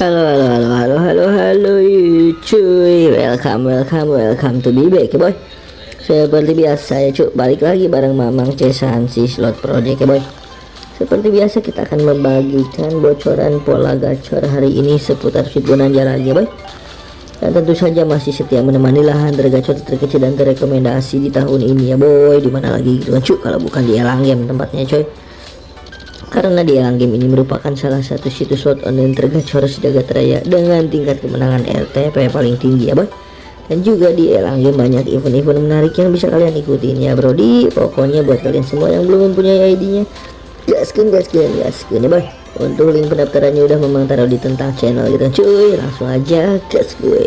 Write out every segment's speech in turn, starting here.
Halo halo halo halo halo halo cuy. Welcome welcome welcome to be back ya boy. Seperti biasa ya cuy Balik lagi bareng Mamang Cesansi Slot Project ya boy. Seperti biasa kita akan membagikan bocoran pola gacor hari ini Seputar Sweet Bonanza lagi ya boy. Dan tentu saja masih setia menemani lahan tergacor terkecil dan terrekomendasi di tahun ini ya boy. Di mana lagi gitu kan cuy kalau bukan di Elang Game tempatnya coy karena di Elang Game ini merupakan salah satu situs slot online tergacor sejagat raya dengan tingkat kemenangan RTP paling tinggi ya boy. Dan juga di Elang Game banyak event-event menarik yang bisa kalian ikutin ya bro. Di pokoknya buat kalian semua yang belum mempunyai ID-nya gaskin gaskin gaskin ya boy. Untuk link pendaftarannya udah memang taruh di tentang channel gitu cuy. Langsung aja gas gue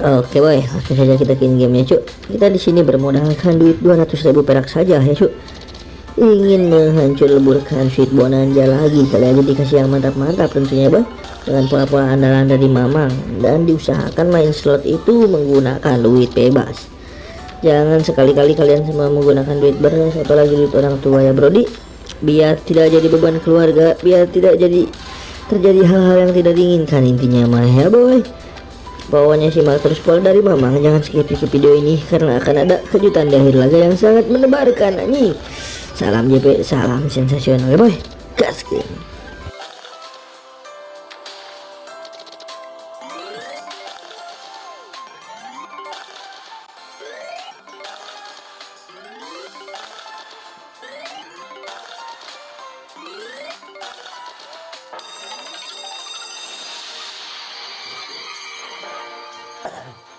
Oke boy, langsung saja kita ke gamenya cuy. Kita di sini bermodalkan duit 200.000 perak saja ya cuy ingin menghancur leburkan sweet bonanza lagi. Kali aja dikasih yang mantap-mantap tentunya bang dengan pola-pola andalan dari mamang. Dan diusahakan main slot itu menggunakan duit bebas. Jangan sekali-kali kalian semua menggunakan duit beras atau lagi duit orang tua ya brody biar tidak jadi beban keluarga biar tidak jadi terjadi hal-hal yang tidak diinginkan. Intinya mah ya boy. Pokoknya simak terus pola dari mamang. Jangan skip skip video ini karena akan ada kejutan di akhir laga yang sangat menebarkan nih Salam JP, salam sensasional ya boy. Gas game. Uh-huh.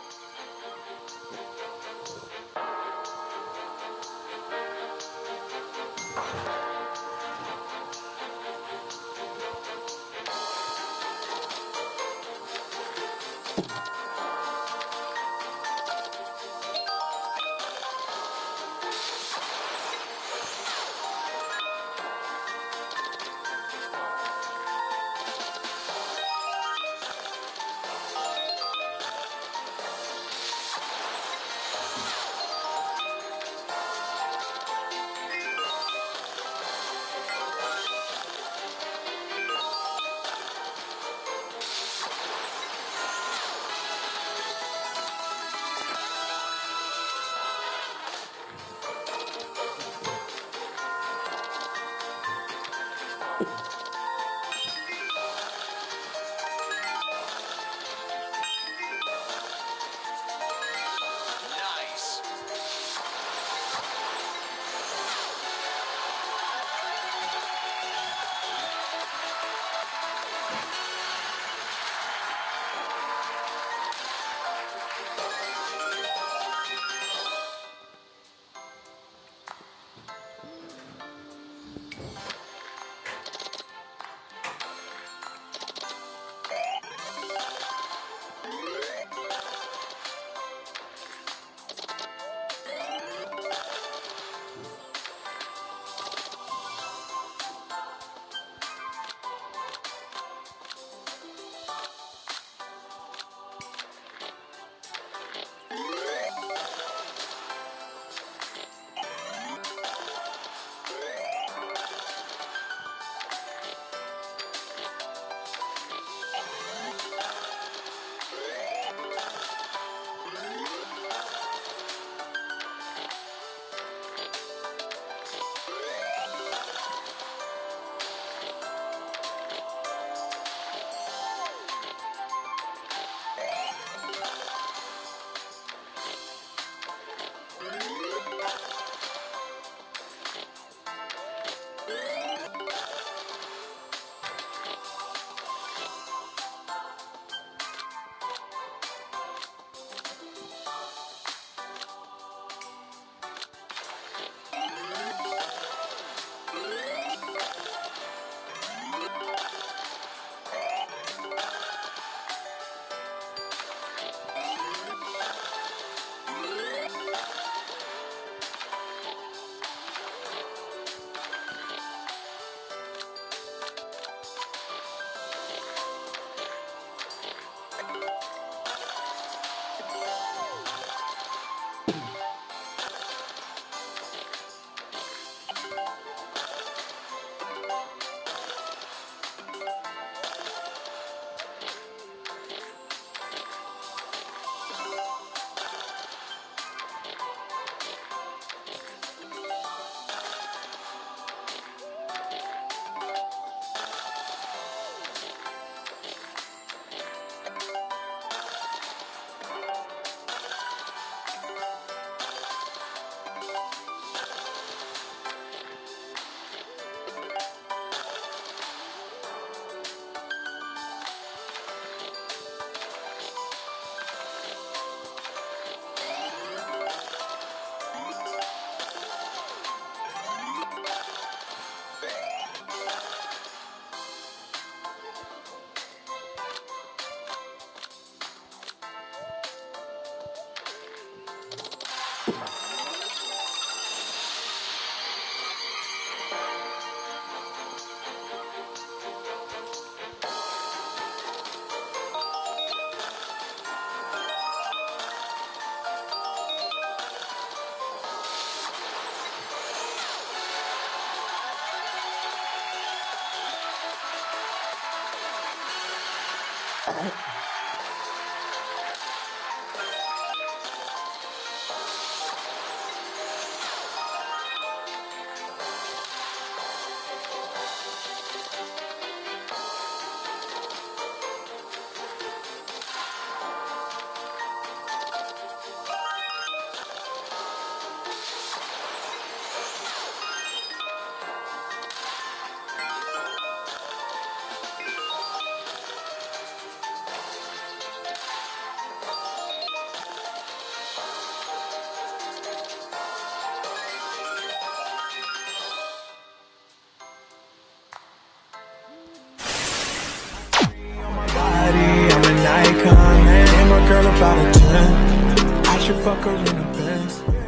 はい。Girl about a 10. I should fuck her in the Benz.